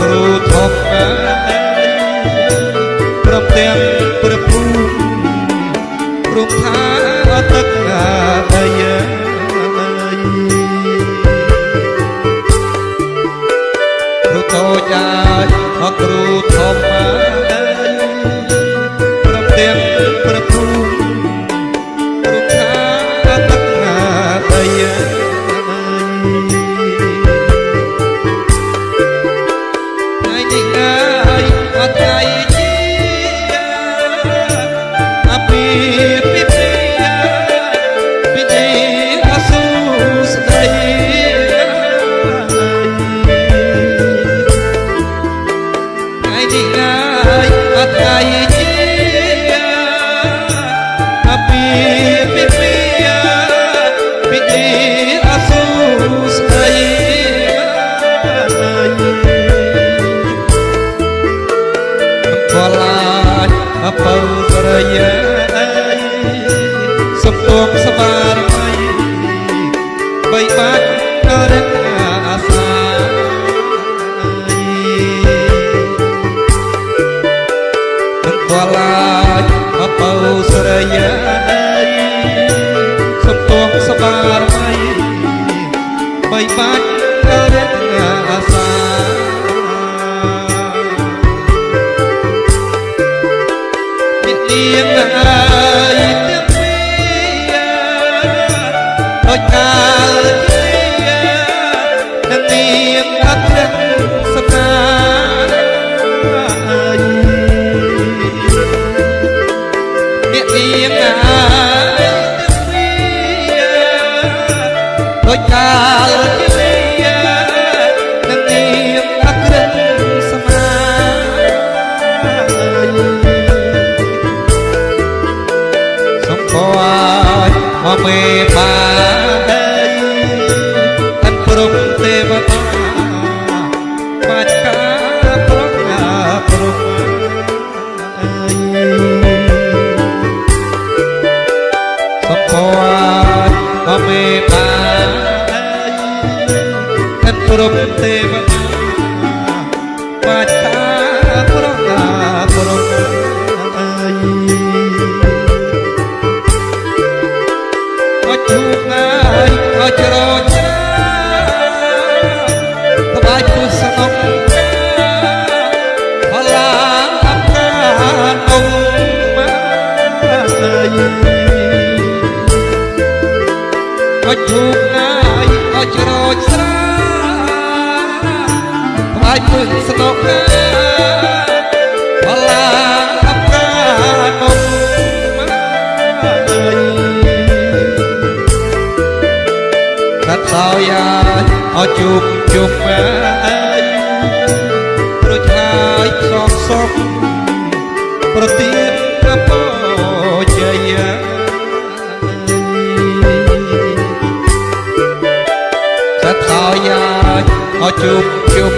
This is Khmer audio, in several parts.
គ្រូធម្មព្រមទាំងព្រះភូមិព្រមថាទឹកណាបាយគ្រូតូចអាចគ្រូធម្ម ទៀងអត់ ចុចធូបណាយក៏ជ្រោចស្រាក្បាច់ពឹងស្នុកណាបលាអប្រាមុំកាត់សោយាអជុបជុបម៉ែរួចហើយសងសងប្រទី chụp chụp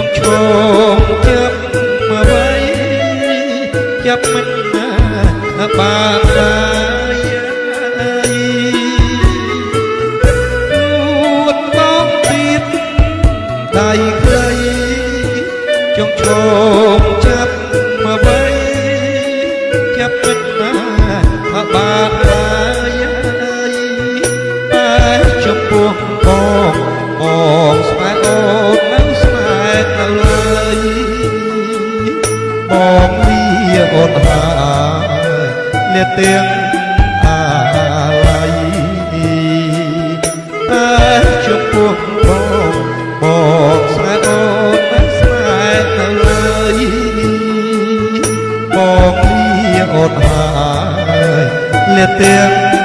ខ្ញុំឈោងចាប់មកໄວចាប់មិនណាបានណា ទាំងអាល័យតែចំពោះបងបងស្នេហ៍អូនមិនស្នេហ៍ទៅឡើយបងពីអូនហើយលាទាំង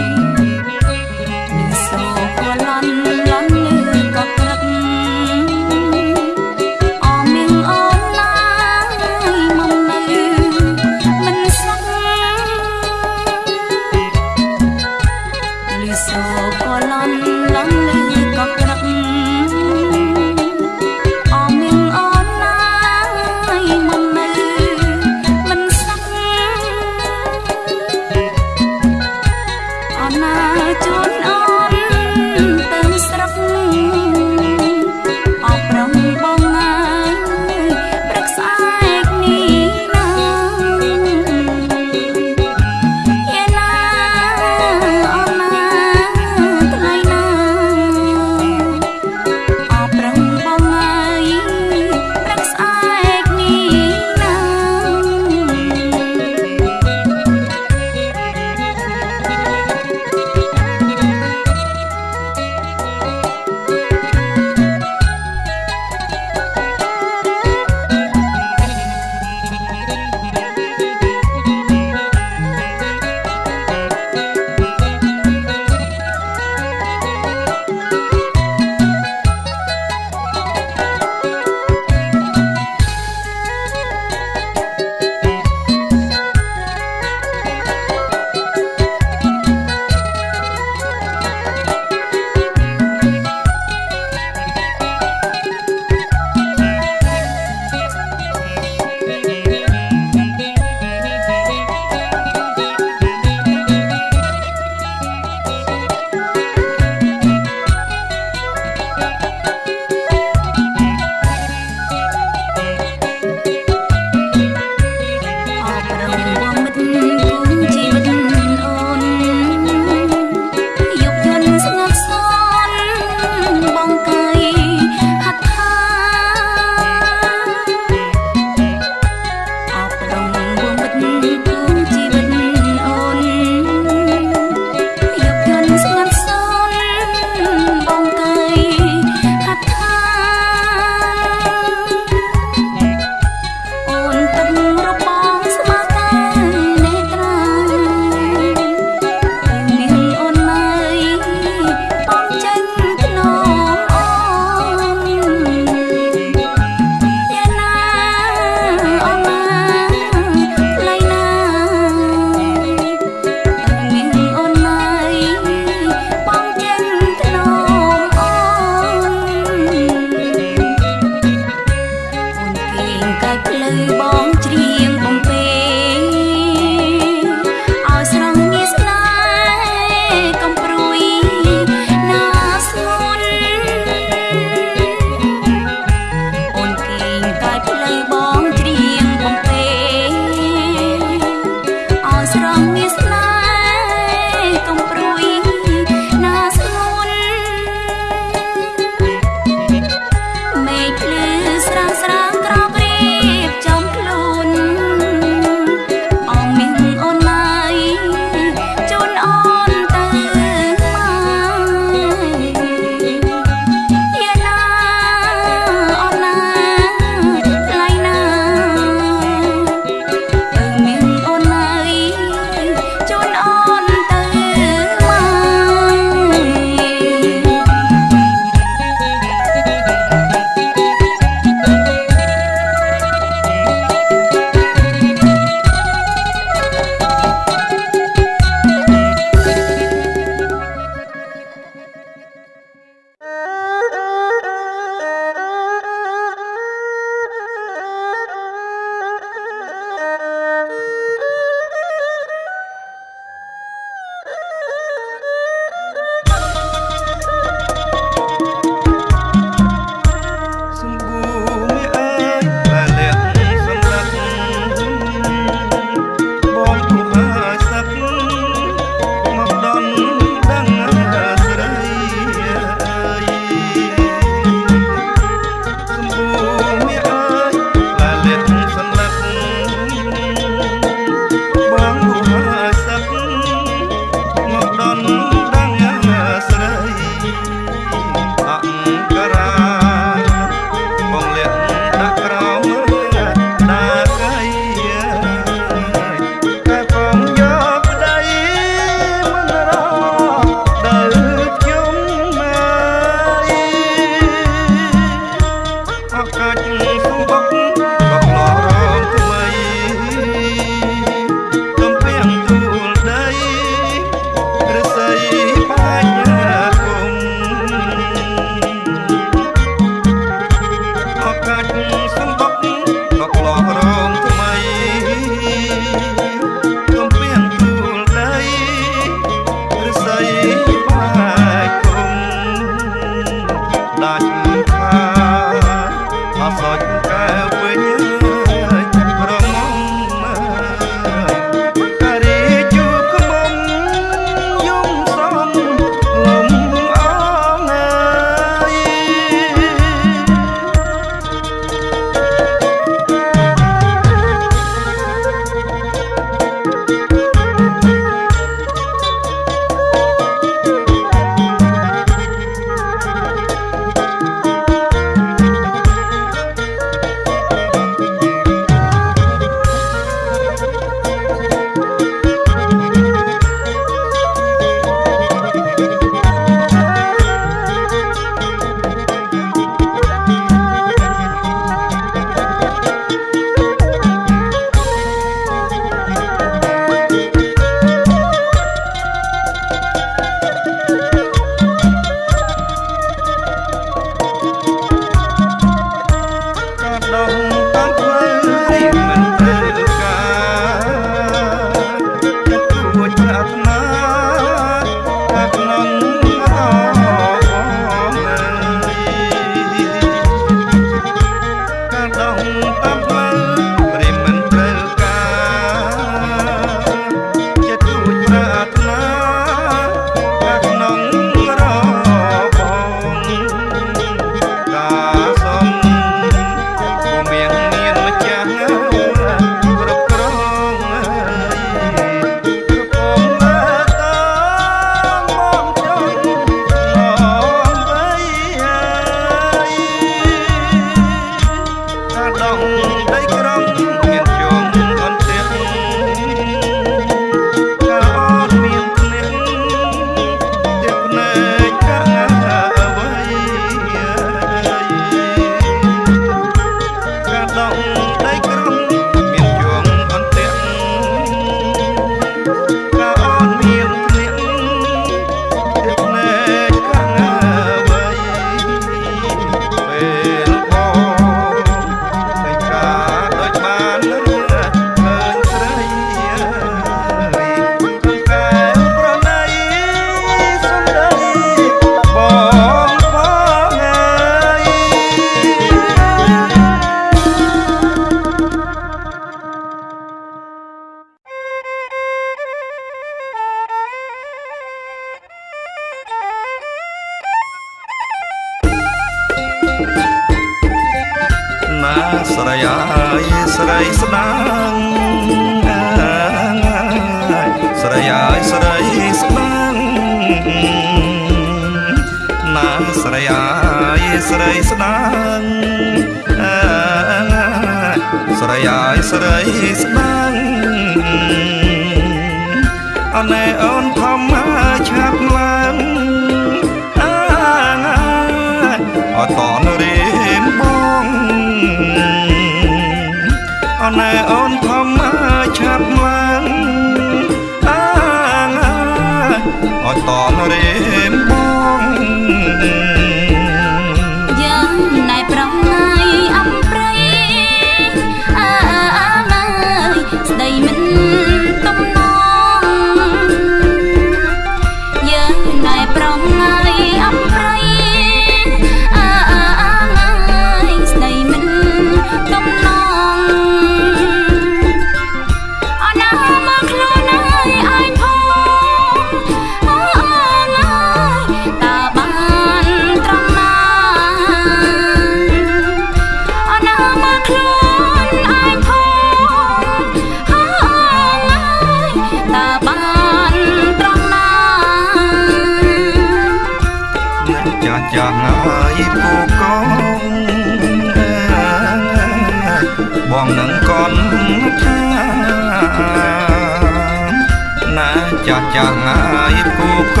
ចាស់ចាស់ហើយពូក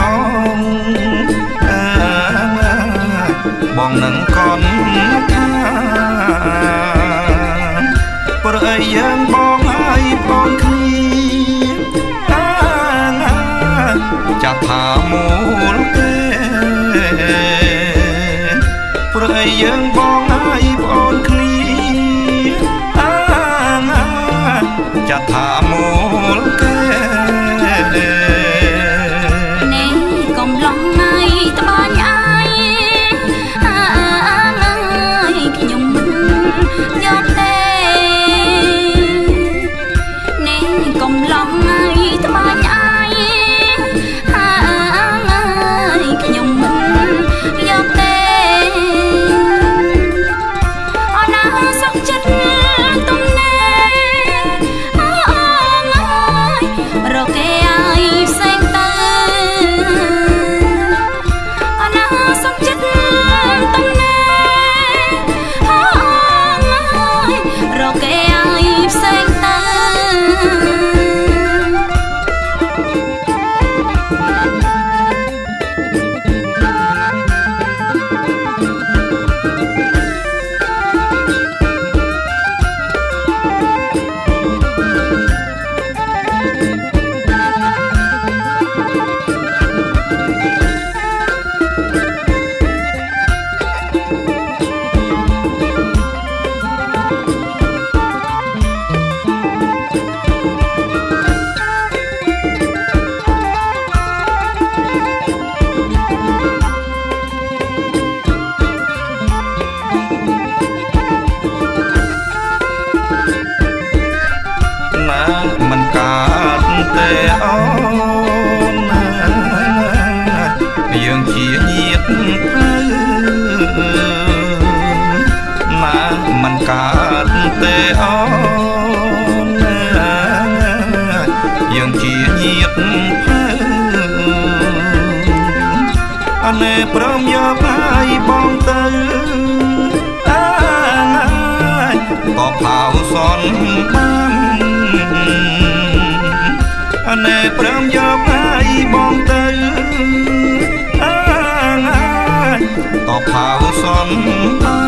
ងបងនឹងកនថាប្រអីយើងបងហើយបងគ្នាចាស់ថាមូលទេព្រៃយើងបង អូនយើងជាញាតផ្លូវណាមិនកើតទេអូនយើងជាញាតផ្លូវអណែព្រមយកហើយបងទៅអាក៏ផៅសនបាន ព្រមយកហើយបងទៅអាងក៏ផៅសនបាន